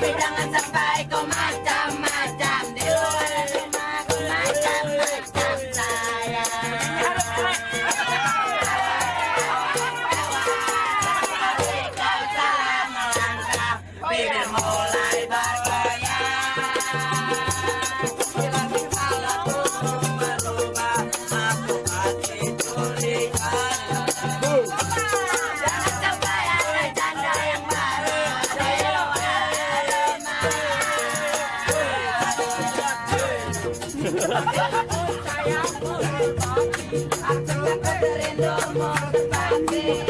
别让爱蒸发 Percaya mulai pagi, aku berindomor pagi.